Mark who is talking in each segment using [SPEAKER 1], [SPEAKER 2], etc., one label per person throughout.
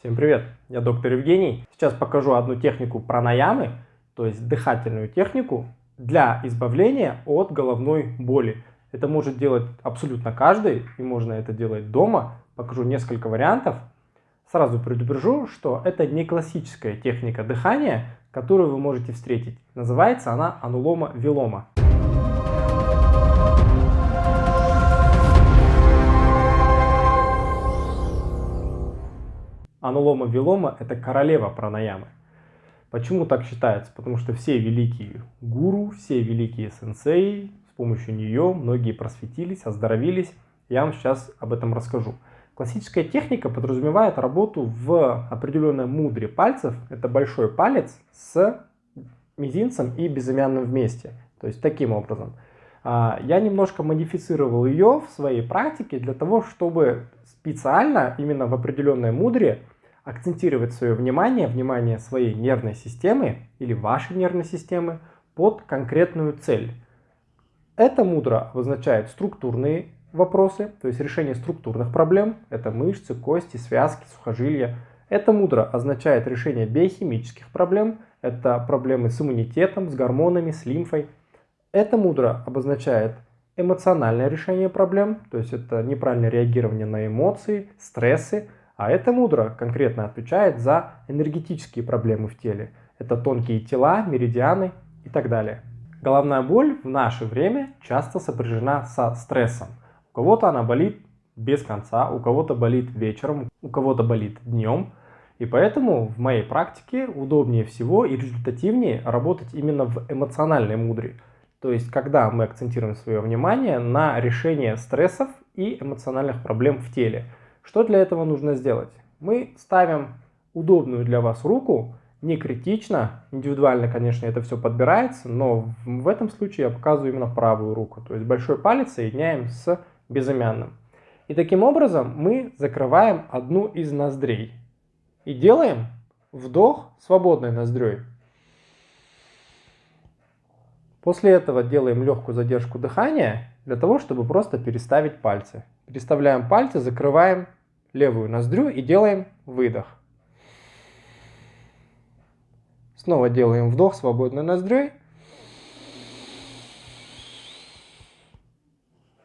[SPEAKER 1] Всем привет, я доктор Евгений. Сейчас покажу одну технику пранаямы, то есть дыхательную технику для избавления от головной боли. Это может делать абсолютно каждый, и можно это делать дома. Покажу несколько вариантов. Сразу предупрежу, что это не классическая техника дыхания, которую вы можете встретить. Называется она анулома-вилома. Анулома Вилома – это королева пранаямы. Почему так считается? Потому что все великие гуру, все великие сенсеи, с помощью нее многие просветились, оздоровились. Я вам сейчас об этом расскажу. Классическая техника подразумевает работу в определенном мудре пальцев. Это большой палец с мизинцем и безымянным вместе. То есть таким образом. А, я немножко модифицировал ее в своей практике для того, чтобы специально именно в определенной мудре акцентировать свое внимание, внимание своей нервной системы или вашей нервной системы под конкретную цель. Это мудро обозначает структурные вопросы, то есть решение структурных проблем, это мышцы, кости, связки, сухожилия. Это мудро означает решение биохимических проблем, это проблемы с иммунитетом, с гормонами, с лимфой. Это мудро обозначает эмоциональное решение проблем, то есть это неправильное реагирование на эмоции, стрессы, а это мудро конкретно отвечает за энергетические проблемы в теле. Это тонкие тела, меридианы и так далее. Головная боль в наше время часто сопряжена со стрессом. У кого-то она болит без конца, у кого-то болит вечером, у кого-то болит днем. И поэтому в моей практике удобнее всего и результативнее работать именно в эмоциональной мудре. То есть, когда мы акцентируем свое внимание на решение стрессов и эмоциональных проблем в теле. Что для этого нужно сделать? Мы ставим удобную для вас руку, не критично, индивидуально, конечно, это все подбирается, но в этом случае я показываю именно правую руку, то есть большой палец соединяем с безымянным. И таким образом мы закрываем одну из ноздрей и делаем вдох свободной ноздрёй. После этого делаем легкую задержку дыхания для того, чтобы просто переставить пальцы. Переставляем пальцы, закрываем левую ноздрю и делаем выдох. Снова делаем вдох свободной ноздрёй.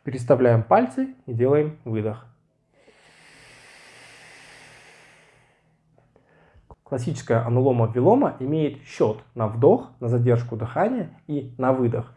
[SPEAKER 1] Переставляем пальцы и делаем выдох. Классическая анулома-вилома имеет счет на вдох, на задержку дыхания и на выдох.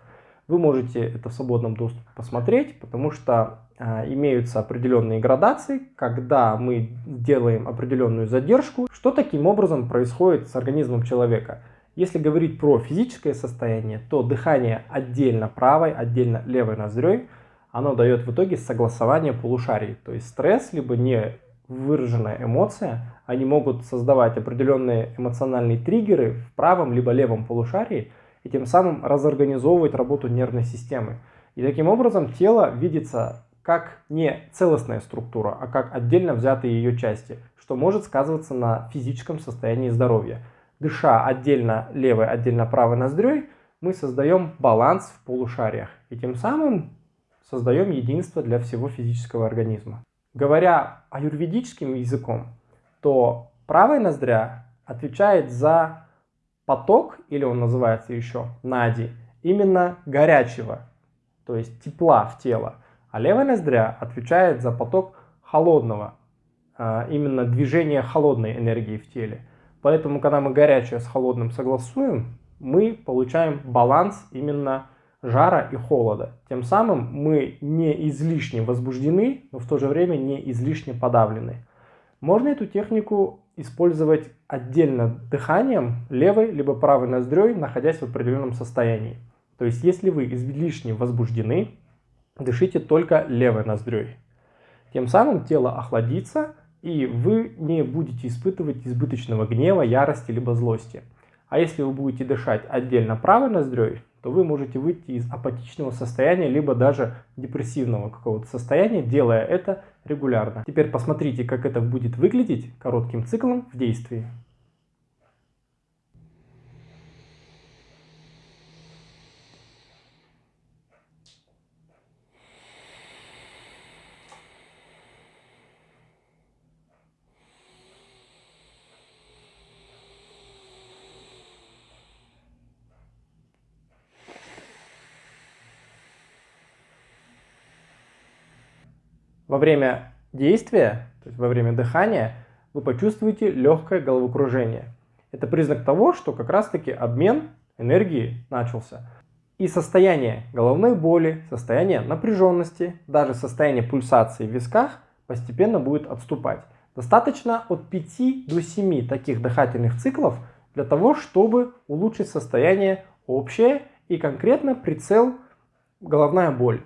[SPEAKER 1] Вы можете это в свободном доступе посмотреть, потому что имеются определенные градации, когда мы делаем определенную задержку, что таким образом происходит с организмом человека. Если говорить про физическое состояние, то дыхание отдельно правой, отдельно левой ноздрёй, оно дает в итоге согласование полушарий. То есть стресс, либо не выраженная эмоция, они могут создавать определенные эмоциональные триггеры в правом либо левом полушарии и тем самым разорганизовывать работу нервной системы. И таким образом тело видится как не целостная структура, а как отдельно взятые ее части, что может сказываться на физическом состоянии здоровья. Дыша отдельно левой, отдельно правой ноздрёй, мы создаем баланс в полушариях и тем самым создаем единство для всего физического организма. Говоря аюрведическим языком, то правая ноздря отвечает за поток, или он называется еще нади, именно горячего, то есть тепла в тело. А левая ноздря отвечает за поток холодного, а, именно движение холодной энергии в теле. Поэтому, когда мы горячее с холодным согласуем, мы получаем баланс именно жара и холода. Тем самым мы не излишне возбуждены, но в то же время не излишне подавлены. Можно эту технику использовать отдельно дыханием левой либо правой ноздрёй, находясь в определенном состоянии. То есть, если вы излишне возбуждены, дышите только левой ноздрёй. Тем самым тело охладится, и вы не будете испытывать избыточного гнева, ярости либо злости. А если вы будете дышать отдельно правой ноздрёй, то вы можете выйти из апатичного состояния, либо даже депрессивного какого-то состояния, делая это регулярно. Теперь посмотрите, как это будет выглядеть коротким циклом в действии. Во время действия, то есть во время дыхания, вы почувствуете легкое головокружение. Это признак того, что как раз таки обмен энергии начался. И состояние головной боли, состояние напряженности, даже состояние пульсации в висках постепенно будет отступать. Достаточно от 5 до 7 таких дыхательных циклов для того, чтобы улучшить состояние общее и конкретно прицел головная боль.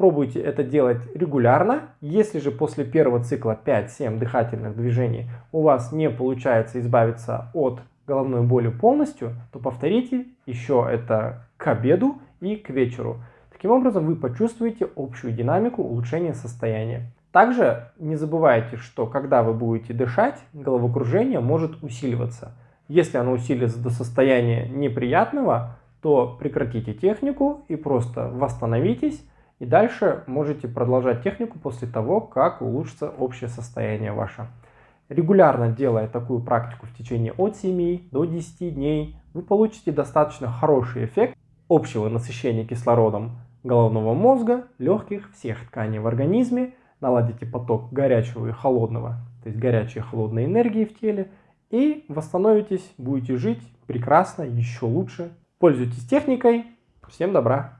[SPEAKER 1] Пробуйте это делать регулярно. Если же после первого цикла 5-7 дыхательных движений у вас не получается избавиться от головной боли полностью, то повторите еще это к обеду и к вечеру. Таким образом вы почувствуете общую динамику улучшения состояния. Также не забывайте, что когда вы будете дышать, головокружение может усиливаться. Если оно усилится до состояния неприятного, то прекратите технику и просто восстановитесь. И дальше можете продолжать технику после того, как улучшится общее состояние ваше. Регулярно делая такую практику в течение от 7 до 10 дней, вы получите достаточно хороший эффект общего насыщения кислородом головного мозга, легких, всех тканей в организме, наладите поток горячего и холодного, то есть горячей и холодной энергии в теле, и восстановитесь, будете жить прекрасно, еще лучше. Пользуйтесь техникой. Всем добра!